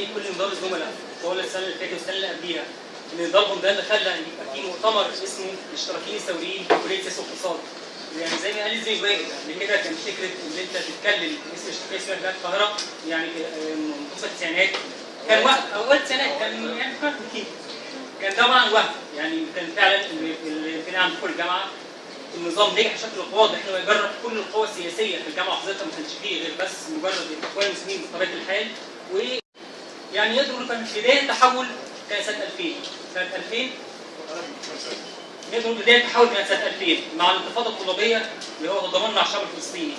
أي كل نظام الزملاء طوال السنة اللي فاتت والسنة اللي قبليها. إن نظامهم ده اللي خلى ان يبقى في مؤتمر اسمه الاشتراكيين الثوريين في كلية سياسه واقتصاد يعني زي ما قال زي واجد قبل كده كان فكرة إن أنت تتكلم اسم الاشتراكيه الثوريه بتاعت القاهرة يعني منتصف التسعينات. كان وهم أو أول التسعينات كان يعني كان طبعا وهم. يعني كان فعلا ال- ال- كان عند كل جامعه النظام نجح بشكل واضح إنه يجرب كل القوى السياسية في الجامعة حضرتك ما كانش فيه غير بس مجرد الاخوان المسلمين بطبيعة الحال. و يعني نقول كان بدايه تحول كان سنه 2000 سنة 2000 نقدر نقول بدايه تحول كانت سنه 2000 مع الانتفاضة الطلابية اللي هو تضامن مع الشعب الفلسطيني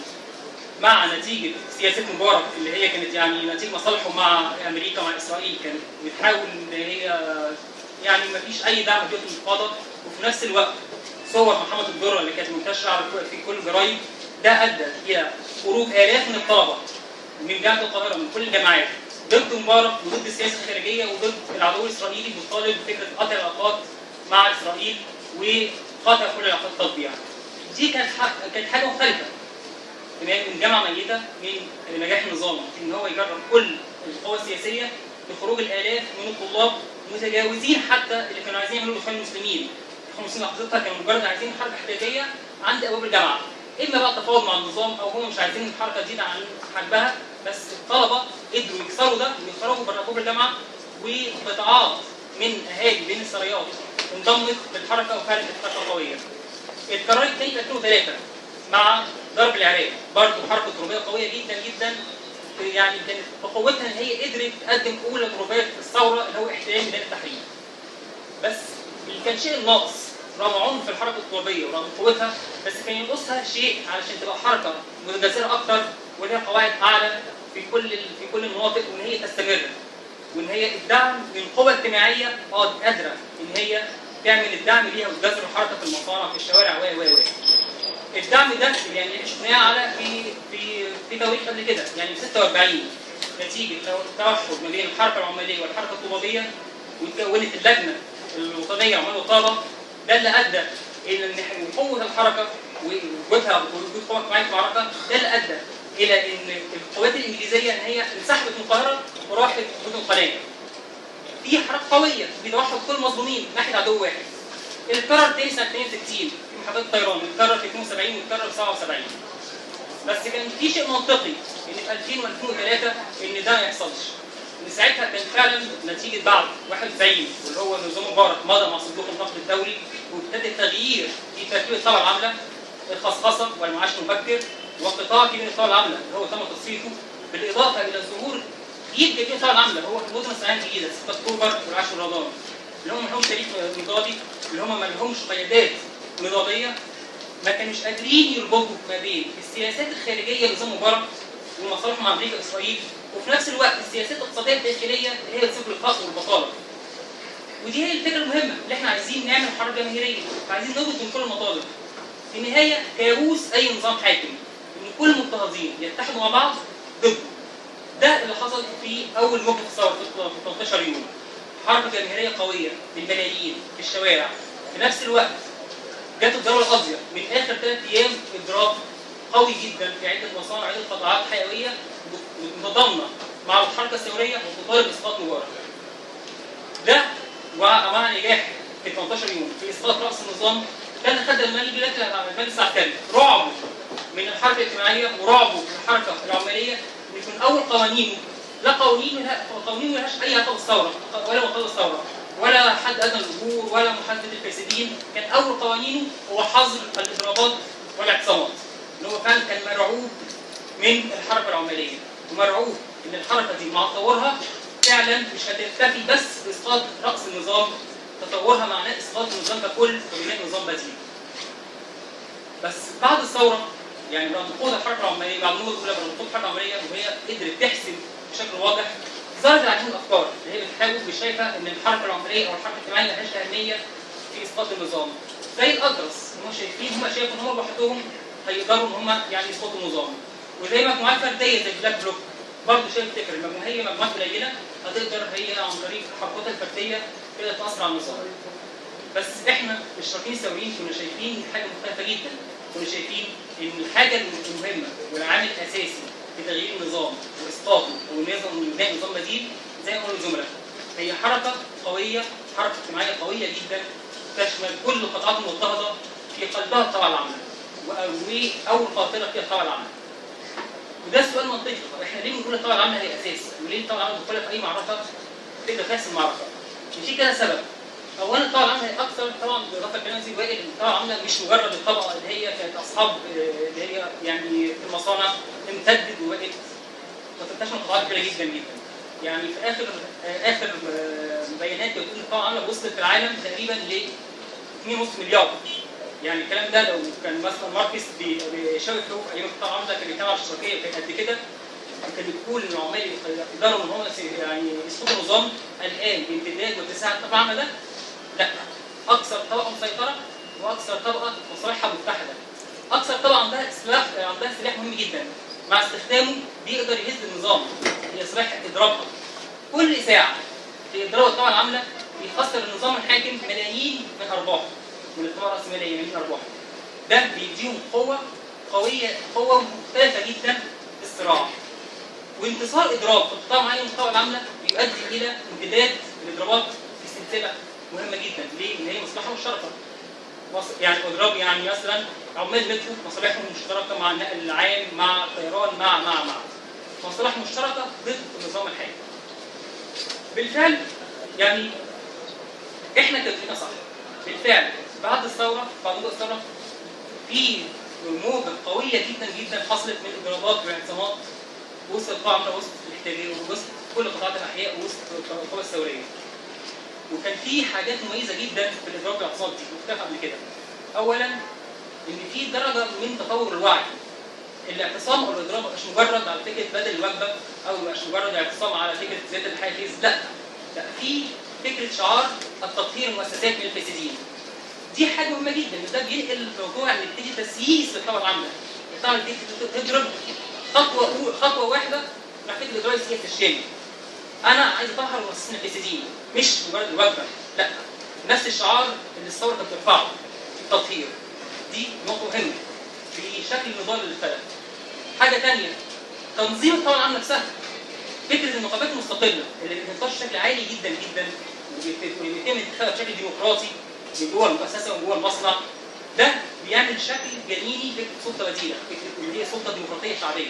مع نتيجة سياسة مبارك اللي هي كانت يعني نتيجة مصالحه مع أمريكا ومع إسرائيل. كانت بتحاول إن هي يعني ما فيش أي دعم ديوت الانتفاضة. وفي نفس الوقت صور محمد الدره اللي كانت كل- في كل الجرايد ده أدى إلى خروج آلاف من الطلبة من جامعة القاهرة من كل الجامعات. ضد مبارك وضد السياسة الخارجيه وضد العدو الإسرائيلي بيطالب بفكرة قطع العلاقات مع إسرائيل وقطع كل العلاقات التطبيع. دي كانت كانت حاجة مختلفة من من جامعة ميتة من نجاح النظام إن هو يجرب كل القوى السياسية لخروج الآلاف من الطلاب متجاوزين حتى اللي كانوا عايزين يعملوا الاخوان المسلمين. الاخوان المسلمين لحظتها كانوا مجرد عايزين حركه احتجاجية عند أبواب الجامعة. اما بقى تفاوض مع النظام أو هم مش عايزين الحركه تزيد عن حجمها بس الطلبة قدروا يكسروا ده ويخرجوا بره ابواب الجامعة وقطاعات من أهالي بين السرايات انضمت للحركة وكانت حركة قوية. اتكررت تاني في 2003 مع ضرب العراق برضه حركة تربية قوية جدا جدا يعني كانت بقوتها إن هي قدرت تقدم أولى ضربات الثورة اللي هو احتلال ميدان التحرير. بس اللي كان شيء ناقص رغم عنف الحركة الترابيه ورغم قوتها بس كان ينقصها شيء علشان تبقى حركة متجسره أكتر ولها قواعد أعلى في كل في كل المناطق وإن هي تستمر وإن هي الدعم من قوى اجتماعية آه قادرة إن هي تعمل الدعم ليها وتجسر الحركه في المصانع في الشوارع و و و. الدعم ده يعني إحنا شفناه على في في في تواريخ قبل كده يعني في 46 نتيجة تو- توحد ما بين الحركة العمالية والحركة الطلابيه وتكونت اللجنة الوطنية عمال وطالة ده اللي أدى إلى إن قوه الحركة ووجودها ووجود قوات معايا في المعركه ده اللي أدى إلى إن القوات الإنجليزية إن هي انسحبت من القاهرة وراحت مدن القناه. دي حركة قوية بتوحد كل المظلومين ناحية عدو واحد. اتكرر تاني سنة 62 في محاضرات الطيران اتكرر في 72 واتكرر في 77 بس كان في شيء منطقي إن في 2000 و2003 إن ده ما يحصلش ساعتها كان فعلا نتيجة بعد 91 واللي هو نظام مبارك مضى مع صندوق النقد الدولي وابتدى التغيير في ترتيب الثوره العاملة الخصخصة والمعاش المبكر وقطاع كبير الثوره العاملة اللي هو تم تصفيته بالإضافة إلى ظهور جديد من الثوره العاملة هو المدن الصناعيه الجديده 6 اكتوبر والعاشر رمضان اللي هم ما لهمش تاريخ نضالي اللي هم ما لهمش قيادات نضاليه ما كانوش قادرين يربطوا ما بين السياسات الخارجية لنظام مبارك ومصالحه مع أمريكا واسرائيل وفي نفس الوقت السياسات الاقتصادية الداخلية اللي هي بتسبب الفقر والبطالة. ودي هي الفكرة المهمة اللي إحنا عايزين نعمل حركه جماهيرية، عايزين نربط بين كل المطالب. في النهاية كابوس أي نظام حاكم إن كل المضطهدين يتحدوا مع بعض ضده. ده اللي حصل في أول موقف الثوره في 13 يوم. حركه جماهيرية قوية بالملايين في الشوارع. في نفس الوقت جت الدولة القاضية من آخر ثلاث أيام اضراب قوي جدا في عدة مصانع وعده قطاعات حيوية متضامنة مع الحركة الثورية وتطالب إسقاط مبارك. ده ومع نجاح في 18 يوم. في إسقاط رأس النظام اللي خلى المال البلاد المجلس العسكري رعبه من الحركة الاجتماعية ورعبه من الحركة العماليه يكون أول قوانينه لا قوانين قوانين ملهاش أي علاقه بالثوره ولا مقتضى الثوره ولا حد ادنى الاجور ولا محاسبه الفاسدين. كان أول قوانينه هو حظر الاضرابات والاعتصامات. ان هو فعلا كان مرعوب من الحركة العماليه ومرعوب إن الحركة دي مع تطورها فعلا مش هتكتفي بس بإسقاط رأس النظام تطورها معناه إسقاط النظام ككل وبناء نظام بديل. بس بعد الثورة يعني بعد نهوض الحركة العماليه بعد النهوض الأولى بعد نهوض الحركة العماليه وهي قدرت تحسم بشكل واضح ظهرت من الأفكار اللي هي بتحاول مش شايفة إن الحركة العماليه أو الحركة الاجتماعية ملهاش أهمية في إسقاط النظام. زي الألتراس هم شايفين هم شايفوا إن هم لوحدهم هيقدروا إن هم يعني يسقطوا النظام. وزي مجموعات فردية زي بلاك بلوك برضه شايف فكر المجموعه هي مجموعات قليلة هتقدر هي عن طريق حركاتها الفردية تقدر تأثر على النظام. بس إحنا الاشتراكيين الثوريين كنا شايفين حاجة مختلفة جدا كنا شايفين إن الحاجة المهمة والعامل الأساسي في تغيير النظام وإسقاطه ونظام وبناء نظام بديل زي ما قالوا الزملاء هي حركة قوية حركة اجتماعية قوية جدا تشمل كل القطاعات المضطهده في قلبها الطبقه العامله واول قاطره فيها الطبقة العامله وده السؤال منطقي طب إحنا ليه بنقول الطبقة العامله هي أساس؟ وليه الطبقة العامله بتدخل في أي معركة؟ تقدر تحسم المعركه؟ في كذا سبب. اولا الطبقة العامله هي أكثر طبعا بالاضافه لكلام زي وائل إن الطبقة العامله مش مجرد الطبقة اللي هي كانت أصحاب آه، اللي هي يعني في المصانع امتدت وبقت وتنتشر قطاعات كبيرة جدا جدا. يعني في آخر آه، آخر آه، بيانات بتقول إن الطبقة العامله وصلت في العالم تقريبا ل 2.5 مليار. يعني الكلام ده لو كان مثلا ماركس بي- بيشاور فيه في أيام القطاع العامله كان على الاشتراكيه كانت قد كده كان بتقول ان العمال يقدروا إن هم يعني يسقطوا نظام الآن بامتداد واتساع الطبقه ده. لا أكثر طبقة مسيطرة وأكثر طبقة مصالحها متحدة. أكثر طبقة عندها سلاح عندها سلاح مهم جدا. مع استخدامه بيقدر يهز النظام هي سلاح اضرابها كل ساعة في اضراب الطبقه العاملة بيخسر النظام الحاكم ملايين من أرباحه. الطبقه الراسماليه من ارباحه ده بيديهم قوة قوية قوة مختلفة جدا في الصراع. وانتصار اضراب في القطاع معين من الطبقه العامله بيؤدي إلى امتداد الاضرابات في سلسلة مهمة جدا. ليه؟ ان هي مصلحة مشتركة. يعني اضراب يعني مثلا عمال مترو مصالحهم مشتركه مع النقل العام مع الطيران مع مع مع. مصالح مشتركة ضد النظام الحالي. بالفعل يعني إحنا تفكيرنا صح. بالفعل. بعد الثورة بعد وجود الثورة في موجه قوية جدا جدا حصلت من اضرابات واعتصامات وسط العمل وسط الاحتلال وسط كل قطاعات الأحياء وسط القوى الثورية. وكان في حاجات مميزة جدا في الاضراب والاعتصامات دي مختلفه قبل كده. اولا إن في درجة من تطور الوعي. الاعتصام أو الاضراب مش مجرد على فكرة بدل الوجبة أو مش مجرد اعتصام على فكرة زياده الحافز لا لا في فكرة شعار التطهير المؤسسات من الفاسدين. دي حاجة مهمة جدا. ده بينقل ان يبتدي تسييس للطبقه العامه الطبقه دي تضرب خطوة خطوة واحدة ناحيه الاجراء السياسي الشامل أنا عايز أطهر المؤسسين الفاسدين مش مجرد الوجبة. لا. نفس الشعار اللي الثوره كانت بترفعه التطهير. دي نقطة مهمة. في شكل نضال للفلك حاجة ثانية تنظيم الطبقه العامه نفسها. فكرة النقابات المستقلة اللي بتنتشر بشكل عالي جدا جدا وبيت- وبيتم انتخابها بشكل ديمقراطي. من جوه المؤسسه ومن جوه المصنع. ده بيعمل شكل جنيني فكره سلطه بديله فكره ان هي سلطه ديمقراطيه شعبيه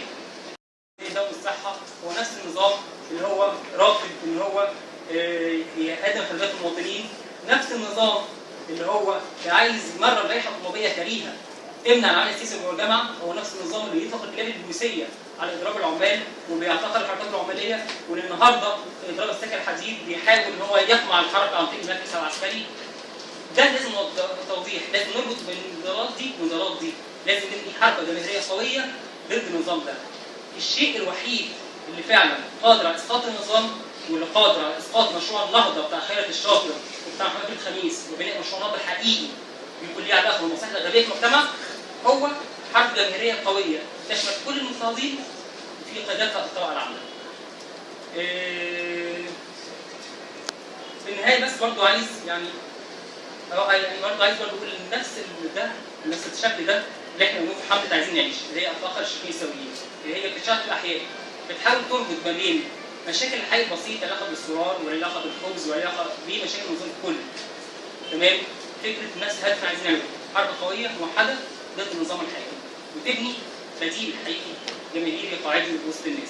نظام الصحه هو نفس النظام اللي هو رافض ان هو آه، يقدم خدمات المواطنين. نفس النظام اللي هو عايز يمرر لائحه طلابيه كريهه تمنع العمل السياسي جوه الجامعة هو نفس النظام اللي يطلق الجانب البوليسية على اضراب العمال وبيعتقل الحركات العمالية. والنهاردة اضراب السكن الحديد بيحاول إن هو يقمع الحركة عن طريق المركز العسكري. ده لازم توضيح لازم نربط بين النضالات دي والنضالات دي لازم نبني حركة جماهيريه قوية ضد النظام ده الشيء الوحيد اللي فعلا قادر على إسقاط النظام واللي قادر على إسقاط مشروع النهضه بتاع خيرت الشاطر وبتاع محمد الخميس وبناء مشروع نهضه حقيقي بيكون ليه علاقه بالمصالح الغبيه في المجتمع هو حركة جماهيرية قوية تشمل كل المضطهدين في قيادتها الطبقة العامة. إيه، في النهاية بس برضو عايز يعني برضه عايز برضه أقول نفس ده نفس الشكل ده اللي إحنا بنقول في حمله عايزين نعيش اللي هي اطلاق الشكل السويين اللي هي في الأحياء بتحاول تربط ما بين مشاكل الحياة البسيطه علاقه بالسرار وعلاقه بالخبز وعلاقه بمشاكل النظام الكل تمام؟ فكرة نفس اللي عايزين نعمله حركه قوية موحدة ضد النظام الحاكم وتبني بديل حقيقي جماهيري قاعدي وسط الناس.